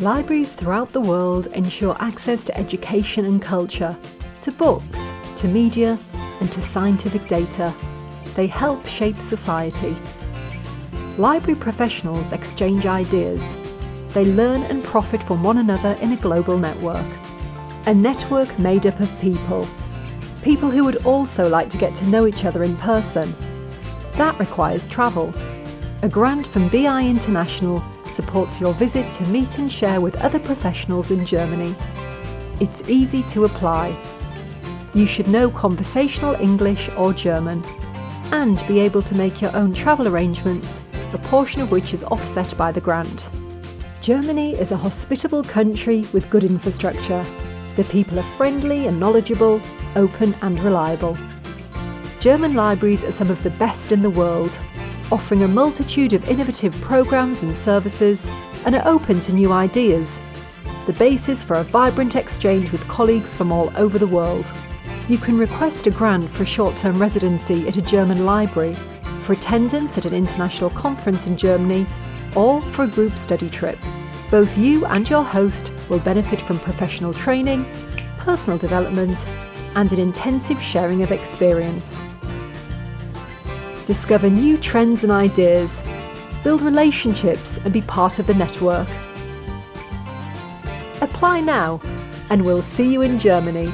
Libraries throughout the world ensure access to education and culture, to books, to media, and to scientific data. They help shape society. Library professionals exchange ideas. They learn and profit from one another in a global network. A network made up of people. People who would also like to get to know each other in person. That requires travel. A grant from BI International supports your visit to meet and share with other professionals in Germany. It's easy to apply. You should know conversational English or German and be able to make your own travel arrangements, a portion of which is offset by the grant. Germany is a hospitable country with good infrastructure. The people are friendly and knowledgeable, open and reliable. German libraries are some of the best in the world, offering a multitude of innovative programs and services and are open to new ideas, the basis for a vibrant exchange with colleagues from all over the world. You can request a grant for a short-term residency at a German library, for attendance at an international conference in Germany, or for a group study trip. Both you and your host will benefit from professional training, personal development, and an intensive sharing of experience. Discover new trends and ideas, build relationships and be part of the network. Apply now and we'll see you in Germany.